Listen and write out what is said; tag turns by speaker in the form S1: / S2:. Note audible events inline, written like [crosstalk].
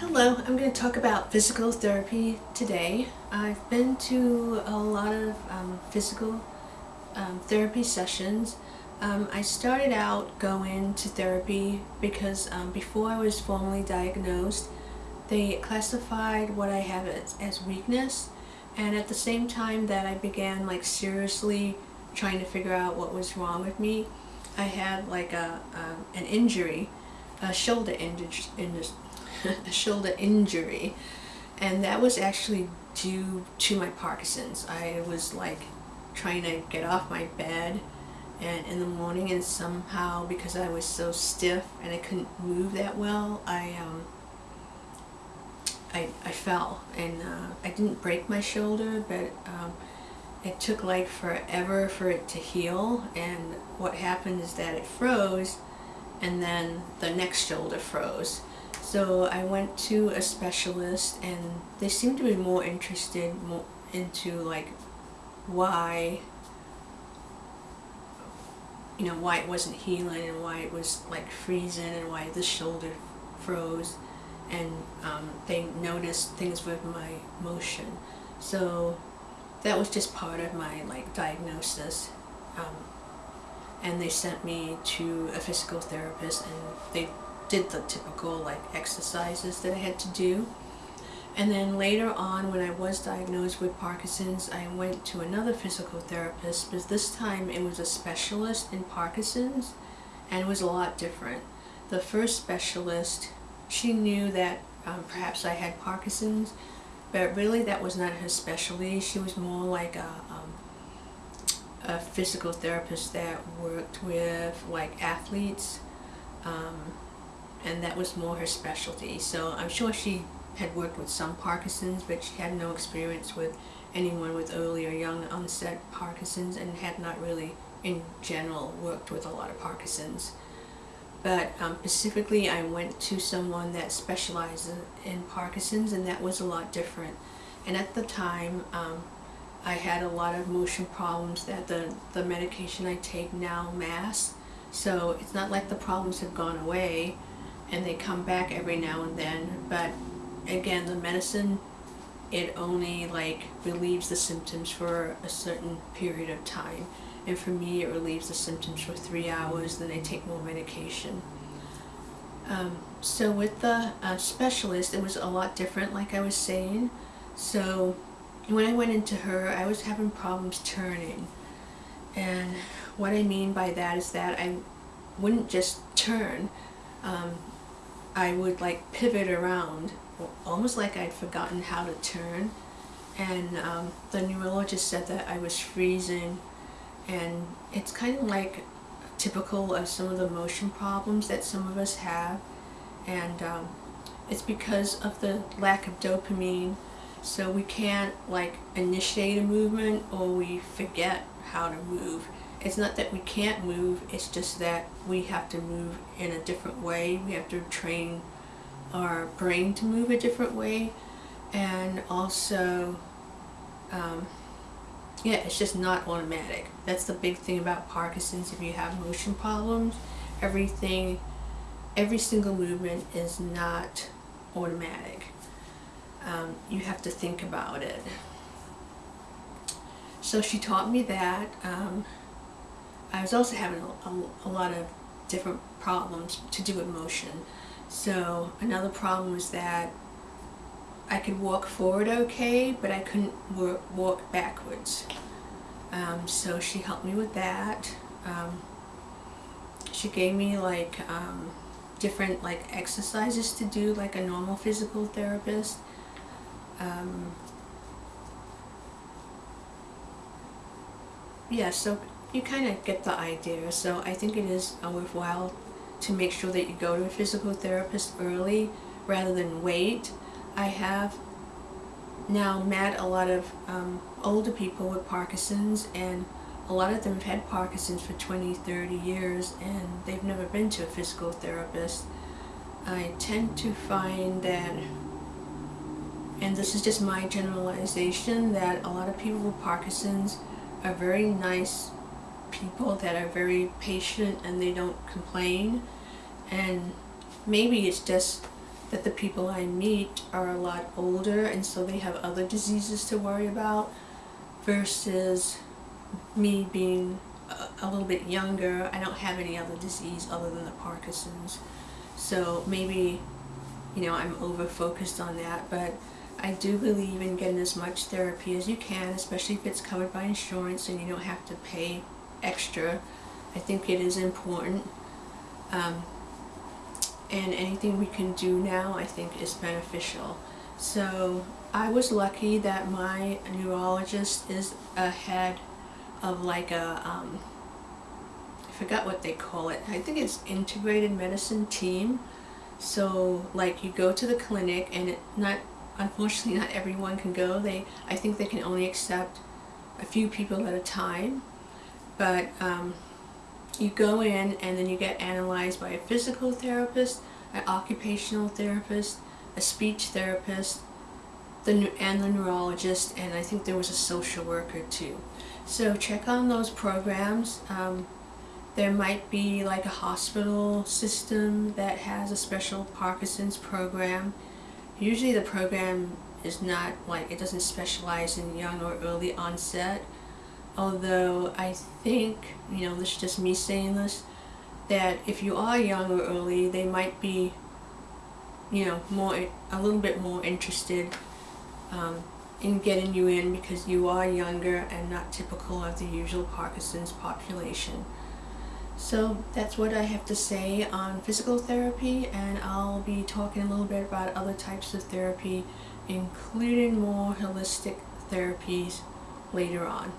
S1: Hello, I'm going to talk about physical therapy today. I've been to a lot of um, physical um, therapy sessions. Um, I started out going to therapy because um, before I was formally diagnosed, they classified what I have as, as weakness and at the same time that I began like seriously trying to figure out what was wrong with me, I had like a, a an injury, a shoulder injury, [laughs] a shoulder injury, and that was actually due to my Parkinson's. I was like trying to get off my bed and in the morning and somehow because I was so stiff and I couldn't move that well I um, I, I fell. And uh, I didn't break my shoulder but um, it took like forever for it to heal. And what happened is that it froze and then the next shoulder froze. So I went to a specialist and they seemed to be more interested more into like why you know why it wasn't healing and why it was like freezing and why the shoulder froze. And um, they noticed things with my motion. So that was just part of my like diagnosis. Um, and they sent me to a physical therapist and they did the typical like exercises that I had to do. And then later on when I was diagnosed with Parkinson's I went to another physical therapist but this time it was a specialist in Parkinson's and it was a lot different. The first specialist she knew that um, perhaps I had Parkinson's but really that was not her specialty. She was more like a, um, a physical therapist that worked with like athletes um, and that was more her specialty. So I'm sure she had worked with some Parkinson's, but she had no experience with anyone with early or young onset Parkinson's and had not really, in general, worked with a lot of Parkinson's. But um, specifically, I went to someone that specializes in Parkinson's, and that was a lot different. And at the time, um, I had a lot of motion problems that the, the medication I take now masks. So it's not like the problems have gone away, and they come back every now and then but again the medicine it only like relieves the symptoms for a certain period of time. And for me it relieves the symptoms for three hours then I take more medication. Um, so with the uh, specialist it was a lot different like I was saying. So when I went into her I was having problems turning and what I mean by that is that I wouldn't just turn um, I would like pivot around, almost like I'd forgotten how to turn. And um, the neurologist said that I was freezing and it's kind of like typical of some of the motion problems that some of us have. And um, it's because of the lack of dopamine so we can't like initiate a movement or we forget how to move it's not that we can't move, it's just that we have to move in a different way. We have to train our brain to move a different way. And also, um, yeah, it's just not automatic. That's the big thing about Parkinson's. If you have motion problems, everything, every single movement is not automatic. Um, you have to think about it. So she taught me that. Um, I was also having a, a, a, lot of different problems to do with motion. So another problem was that I could walk forward okay, but I couldn't work, walk backwards. Um, so she helped me with that. Um, she gave me like um, different like exercises to do like a normal physical therapist. Um, yeah, so you kind of get the idea. So I think it is worthwhile to make sure that you go to a physical therapist early rather than wait. I have now met a lot of um, older people with Parkinson's and a lot of them have had Parkinson's for 20, 30 years and they've never been to a physical therapist. I tend to find that, and this is just my generalization, that a lot of people with Parkinson's are very nice people that are very patient and they don't complain and maybe it's just that the people I meet are a lot older and so they have other diseases to worry about versus me being a, little bit younger. I don't have any other disease other than the Parkinson's. So maybe, you know, I'm over focused on that, but I do believe in getting as much therapy as you can, especially if it's covered by insurance and you don't have to pay extra. I think it is important. Um, and anything we can do now I think is beneficial. So I was lucky that my neurologist is ahead of like a, um, I forgot what they call it, I think it's integrated medicine team. So like you go to the clinic and it not, unfortunately not everyone can go, they, I think they can only accept a few people at a time. But um, you go in and then you get analyzed by a physical therapist, an occupational therapist, a speech therapist, the and the neurologist, and I think there was a social worker too. So check on those programs. Um, there might be like a hospital system that has a special Parkinson's program. Usually the program is not like, it doesn't specialize in young or early onset although I think, you know, this is just me saying this, that if you are young or early, they might be, you know, more, a little bit more interested um, in getting you in because you are younger and not typical of the usual Parkinson's population. So that's what I have to say on physical therapy and I'll be talking a little bit about other types of therapy including more holistic therapies later on.